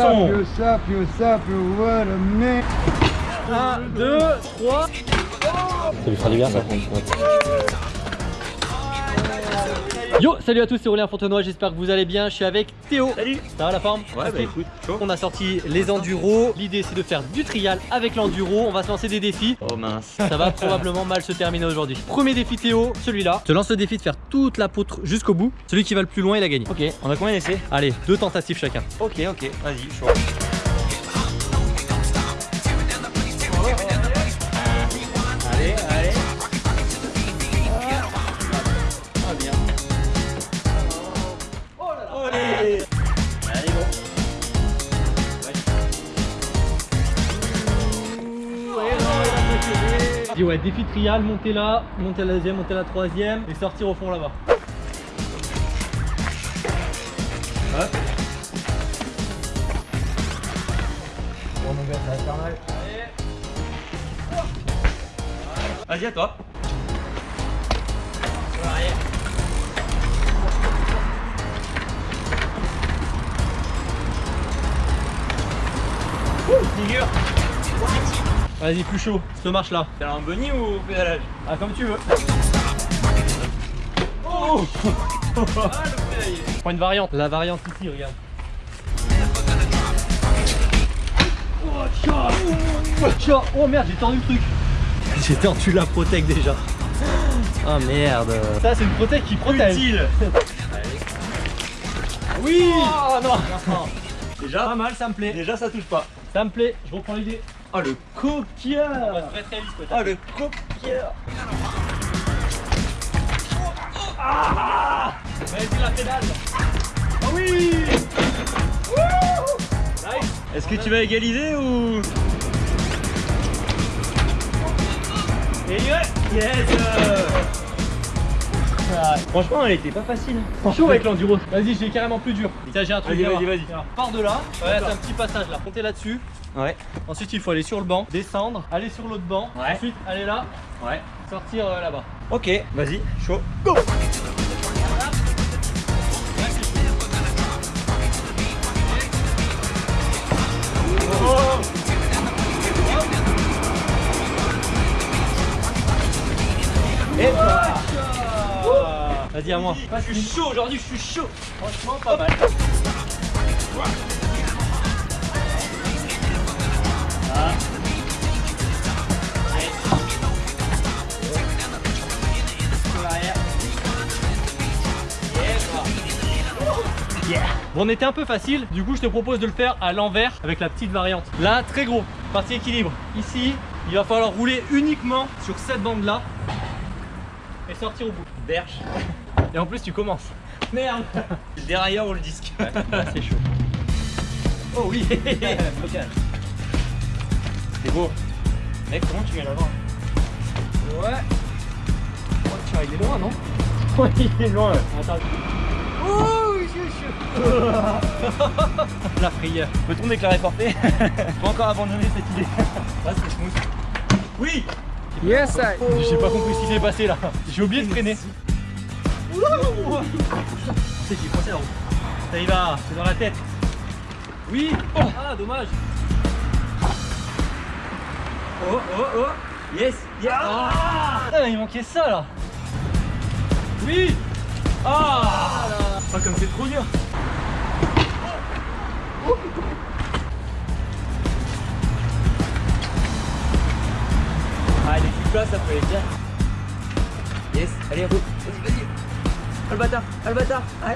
Man. 1, 2, 3. Ça lui fera du bien ça. Yo, salut à tous, c'est Aurélien Fontenoy, j'espère que vous allez bien. Je suis avec Théo. Salut Ça va la forme Ouais, Ok. bah écoute, chaud. On a sorti les enduros. L'idée c'est de faire du trial avec l'enduro. On va se lancer des défis. Oh mince. Ça va probablement mal se terminer aujourd'hui. Premier défi Théo, celui-là. Je te lance le défi de faire toute la poutre jusqu'au bout. Celui qui va le plus loin, il a gagné. Ok, on a combien d'essais? Allez, deux tentatives chacun. Ok, ok, vas-y, chaud. Allez. Dis ouais, défi trial, monter là, monter la deuxième, monter la troisième et sortir au fond là-bas. Hop. Bon, mon gars, ça va faire. Vas-y, à toi. Figure. Vas-y, plus chaud, ce marche là. T'as un bunny ou pédalage Ah, comme tu veux. Oh Prends une variante. La variante ici, regarde. Oh. Oh merde, j'ai tordu le truc. J'ai tordu la protec déjà. Oh merde. Ça, c'est une protec qui protège. Utile Oui. Oh non. Déjà, Pas mal, ça me plaît. déjà ça touche pas. Ça me plaît. Je reprends l'idée. Oh le quoi. Oh le coquillard Vas-y, la pédale. Ah oui Est-ce que tu vas égaliser ou? Et ouais Yes Ah, Franchement elle était pas facile. Chaud avec l'enduro. Vas-y, j'ai carrément plus dur. Ça, j'ai un truc. Vas-y, vas-y, vas-y. Pars de là. Ouais, c'est un petit passage là. Montez là-dessus. Ouais. Ensuite, il faut aller sur le banc, descendre, aller sur l'autre banc. Ouais. Ensuite, aller là, Ouais. sortir euh, là-bas. Ok, vas-y, chaud. Go Vas-y, à moi. Je suis chaud aujourd'hui, je suis chaud Franchement, pas mal. Bon, on était un peu facile, du coup je te propose de le faire à l'envers avec la petite variante. Là, très gros, partie équilibre. Ici, il va falloir rouler uniquement sur cette bande là et sortir au bout. Berge. Et en plus, tu commences. Merde Le dérailleur ou le disque Là, c'est chaud. Oh oui. C'est beau. Mec, comment tu mets l'avant Ouais. Oh, tiens, il est loin, non Ouais, il est loin. Attends. Oh, je suis chaud. La frayeur. Peut-on déclarer forfait Faut encore abandonner cette idée. Ah, c'est smooth. Oui Yes, I. J'ai pas compris ce qui s'est passé là. J'ai oublié de freiner. C'est qui coincé la roue. Ça y va, c'est dans la tête. Oui. Ah, dommage. Oh, oh, oh Yes Ah, il manquait ça là. Oui. Ah. Ah, comme c'est trop dur Ah, les petites places, ça peut aller bien. Yes, allez, roule. Ah, le bâtard, ah, le bâtard. Ouais.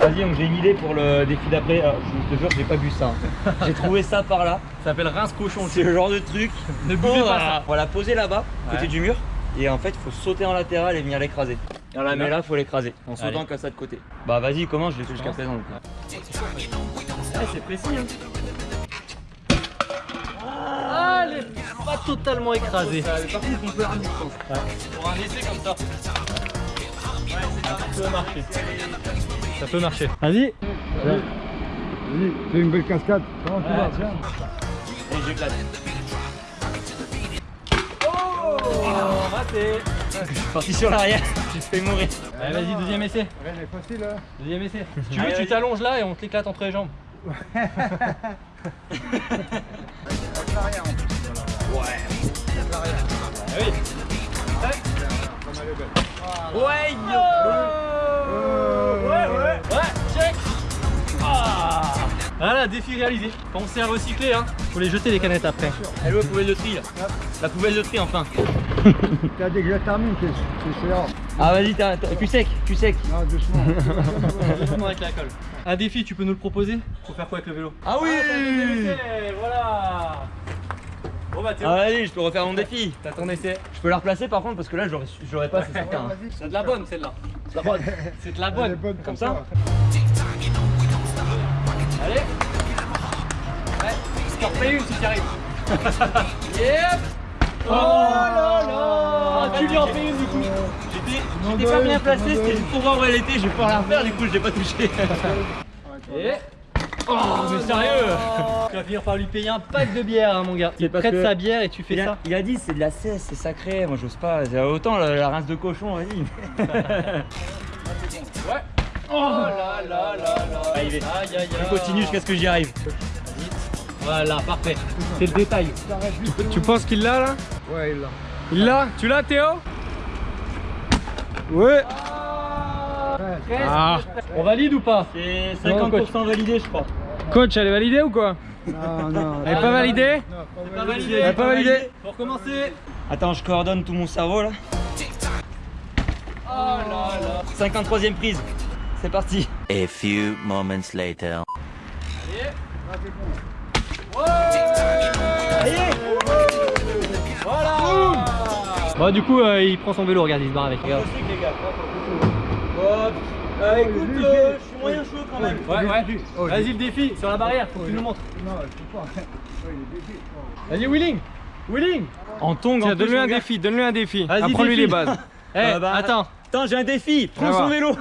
Vas-y, donc j'ai une idée pour le défi d'après. Alors, je te jure, j'ai pas vu ça. hein. J'ai trouvé ça par là. Ça s'appelle rince cochon. C'est le genre de truc. Ne bougez on pas va, ça. on va la poser là-bas, côté Ouais. du mur. Et en fait, il faut sauter en latéral et venir l'écraser. Et on la met là, faut l'écraser. En sautant Allez. comme ça de côté. Bah vas-y, commence, je l'ai fait jusqu'à présent. c'est précis. Hein. Totalement écrasée. Par contre, on peut ramener, je pense. Pour un essai comme ça. Ça peut marcher. Ça peut marcher. Vas-y. Vas-y, fais une belle cascade. Comment tu Ouais. vas Tiens. Et j'éclate. Oh, raté. Je suis parti sur l'arrière, j'ai failli mourir. Allez, vas-y, deuxième essai. Rien n'est facile, hein. Deuxième essai. Tu veux, Allez, tu t'allonges là et on te l'éclate entre les jambes. Ouais, Ouais, ouais. Ouais, check. Ah. Voilà, défi réalisé. Pensez à recycler, hein. Faut les jeter les canettes après. Elle est où la poubelle de tri là La poubelle de tri enfin. T'as dit que je termine, c'est rare. Ah vas-y, cul sec, cul sec. Non, doucement. Doucement avec la colle. Un défi, tu peux nous le proposer? Faut faire quoi avec le vélo? Ah oui Voilà Bon bah Théo, Ah je peux refaire mon défi. t'as ton essai. Je peux la replacer par contre parce que là j'aurais, pas, c'est certain. hein. C'est de la bonne celle-là. C'est de la bonne. C'est de la est bonne. Comme ça Allez Ouais, je t'en refais une si arrives. yep Oh là là Tu lui en fais une du coup. J'étais, j'étais pas bien placé, c'était juste pour voir où elle était, je vais pouvoir la refaire, du coup je l'ai pas touché. Et... Oh mais sérieux Tu vas finir par lui payer un pack de bière hein, mon gars. Parce prêtes que- sa bière et tu fais Il a, ça. il a dit c'est de la cesse, c'est sacré, moi j'ose pas, autant la, la rince de cochon, vas-y. Ouais. Oh là là là là. Allez, Aïe aïe aïe. Je continue jusqu'à ce que j'y arrive. Voilà, parfait. C'est le détail. Tu penses qu'il l'a là? Ouais, il l'a. Il l'a? Tu l'as Théo? Ouais Ah On valide ou pas C'est Non, 50% validé je crois. Coach, elle est validée ou quoi Non, non. Elle est pas validée Non, Pas validé. Elle est pas validée Faut recommencer. Attends, je coordonne tout mon cerveau là. Oh là là. 53ème prise. C'est parti. A few moments later. Allez. Voilà. Bon du coup euh, il prend son vélo, regarde, il se barre avec. Regarde. Les gars. Euh, écoute, euh, je suis moyen chaud quand même. Ouais ouais. Vas-y le défi sur la barrière, faut que tu nous montres. Non, je peux pas. Vas-y Willing. Willing. En plus, donne-lui un défi, donne-lui un défi. Vas-y, Apprends-lui les bases. Eh Euh, bah, attends. Attends, j'ai un défi. Prends son vélo.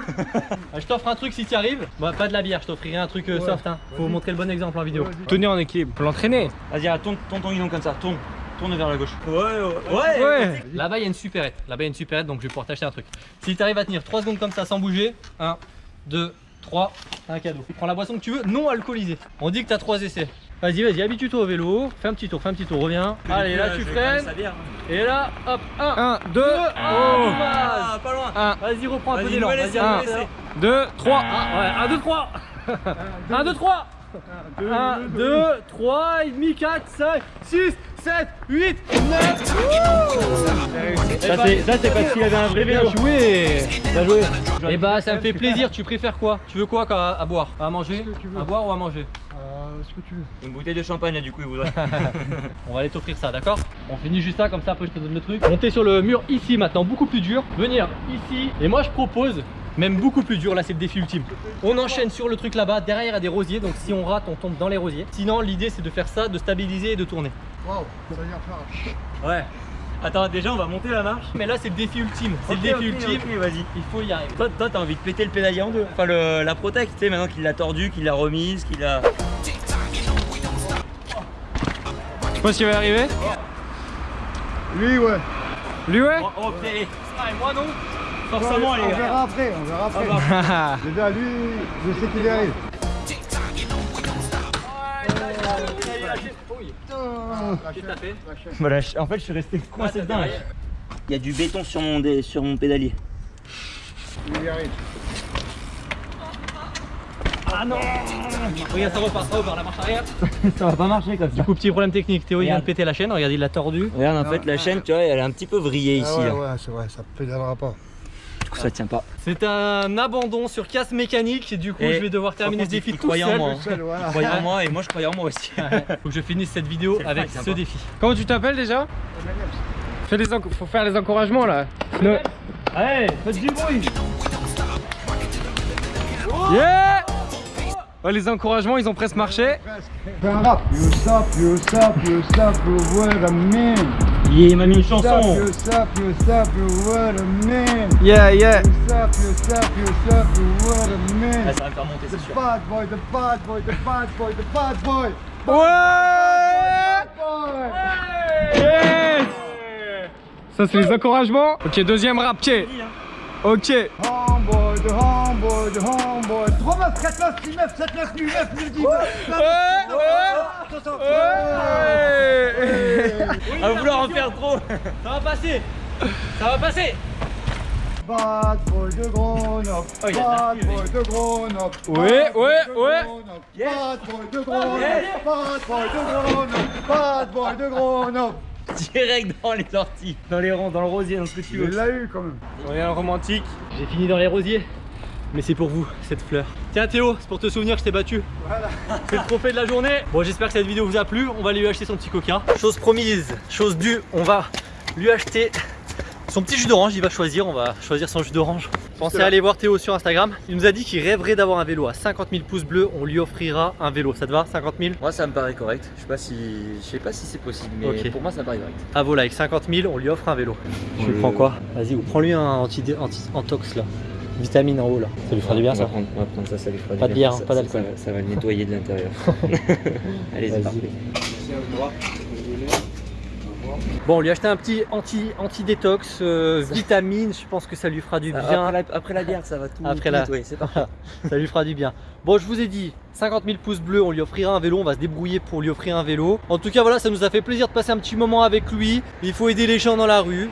Ah, Je t'offre un truc si tu arrives. Bon, pas de la bière, je t'offrirai un truc euh, Ouais. soft. Hein. Faut montrer le bon exemple en vidéo. Tenir en équilibre, pour l'entraîner. Vas-y, ah, tourne, tourne ton guidon comme ça? Tourne. Tourne vers la gauche. Ouais, ouais. Ouais Là-bas, il y a une supérette. Là-bas, il y a une supérette, donc je vais pouvoir t'acheter un truc. Si tu arrives à tenir 3 secondes comme ça sans bouger, 1, 2, 3, un cadeau. Tu prends la boisson que tu veux, non alcoolisée. On dit que tu as 3 essais. Vas-y, vas-y, habitue-toi au vélo. Fais un petit tour, fais un petit tour, reviens. Allez, là, tu freines. Et là, hop, 1, 1, 2, Oh, oh Ah, pas loin. 1, Vas-y, reprends un peu Vas-y, d'élan. nouvel Vas-y, essai, un nouvel nouvel essai. 2, 3. Ah, ouais, 1, 2, 3 1, 2, 3 1, 2, 3, et demi, 4, 5, 6, 7, 8, 9 Ça, c'est parce qu'il avait un vrai Bien vélo. joué Bien joué. Et bah ça me fait plaisir, tu préfères quoi? Tu veux quoi à, à boire? À manger? À boire ou à manger? Euh, ce que tu veux? Une bouteille de champagne, là, du coup, il voudrait. On va aller t'offrir ça, d'accord? On finit juste ça, comme ça après je te donne le truc. Monter sur le mur ici maintenant, beaucoup plus dur. Venir ici. Et moi je propose, même beaucoup plus dur, là c'est le défi ultime. On enchaîne sur le truc là-bas, derrière il y a des rosiers, donc si on rate on tombe dans les rosiers. Sinon l'idée c'est de faire ça, de stabiliser et de tourner. Waouh, ça vient faire. Ouais. Attends, déjà, on va monter la marche. Mais là c'est le défi ultime, c'est le défi ultime, vas-y. il faut y arriver. Toi, toi, t'as envie de péter le pédalier en deux. Enfin, le, la protect, tu sais, maintenant qu'il l'a tordu, qu'il l'a remise, qu'il a. Tu penses qu'il va y arriver Lui, ouais. Lui, ouais Oh, oh, putain. Ah et moi non Forcément, on les gars. verra après, on verra après. Ah, Déjà, lui, je sais qu'il y arrive. Voilà, en fait, je suis resté coincé dedans. Il y a du béton sur mon, dé- sur mon pédalier. Il y arrive. Ah non Regarde ça repart, ça repart, la marche arrière. Ça va pas marcher comme ça. Du coup petit problème technique, Théo il vient de péter la chaîne, regarde il l'a tordu. Regarde, en fait, la chaîne, tu vois, elle est un petit peu vrillée ici. Ah ouais, là. ouais, c'est vrai, ça pédalera pas. Coup, ça tient pas. C'est un abandon sur casse mécanique et du coup Et je vais devoir terminer ce défi il tout croyait en seul. moi, hein. Seul, voilà. Croyez en moi et moi, je croyais en moi aussi. Faut que je finisse cette vidéo avec ce sympa. défi. Comment tu t'appelles déjà Fais les enc- Faut faire les encouragements là. Allez, faites du bruit. Yeah Oh, Les encouragements, ils ont presque marché. Fais Il m'a mis une chanson. Yeah, yeah. Ah, ça va me faire monter, c'est The sûr. bad boy, the bad boy, the bad boy, the bad boy. Ouais. Yes Ça, c'est les encouragements. Ok, deuxième rap, ok. Ok. Homeboy, de homeboy, de homeboy. 3 meufs, 4 meufs, 6 meufs, 7 meufs, 8 meufs, 9, 10 meufs. À vouloir en faire trop. Ça va passer Ça va passer Bad boy de Grenoble. Oh, il Bad boy de Grenoble. Ouais, ouais, de ouais. Bad boy de Grenoble. Bad boy de Grenoble. Bad boy de Grenoble. Direct dans les orties, dans les ronds, dans le rosier, dans ce que tu Il veux. l'a eu quand même. Rien romantique. J'ai fini dans les rosiers. Mais c'est pour vous, cette fleur. Tiens Théo, c'est pour te souvenir que je t'ai battu. Voilà. C'est le trophée de la journée. Bon, j'espère que cette vidéo vous a plu. On va lui acheter son petit coca. Chose promise, chose due, on va lui acheter son petit jus d'orange. Il va choisir, on va choisir son jus d'orange. Pensez à aller voir Théo sur Instagram. Il nous a dit qu'il rêverait d'avoir un vélo à 50 000 pouces bleus. On lui offrira un vélo. Ça te va 50 000 Moi ça me paraît correct. Je sais pas si, je sais pas si c'est possible, mais Ok. pour moi ça me paraît correct. À vos likes, 50 000, on lui offre un vélo. Tu lui le- prends quoi Vas-y, ou prends-lui un anti, anti là. Vitamine en haut là. Ça lui fera du bien on ça. va prendre, on va prendre ça, ça lui fera Pas du de bien. bière, Ça- pas d'alcool. Ça, va- ça va le nettoyer de l'intérieur. Allez, c'est parfait. Bon, on lui a acheté un petit anti, anti-détox, euh, vitamine, je pense que ça lui fera du bien. Après la, après la bière, ça va tout, Après tout la- nettoyer, c'est parfait. ça lui fera du bien. Bon, je vous ai dit, 50 000 pouces bleus, on lui offrira un vélo, on va se débrouiller pour lui offrir un vélo. En tout cas, voilà, ça nous a fait plaisir de passer un petit moment avec lui. Il faut aider les gens dans la rue.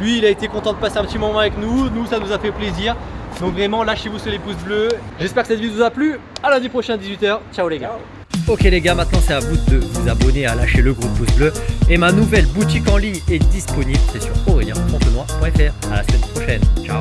Lui, il a été content de passer un petit moment avec nous. Nous, ça nous a fait plaisir. Donc vraiment, lâchez-vous sur les pouces bleus. J'espère que cette vidéo vous a plu. À lundi prochain, 18h. Ciao les gars. Ok les gars, maintenant c'est à vous de vous abonner à lâcher le gros pouce bleu. Et ma nouvelle boutique en ligne est disponible, c'est sur aurélien.fontenoy.fr. À la semaine prochaine. Ciao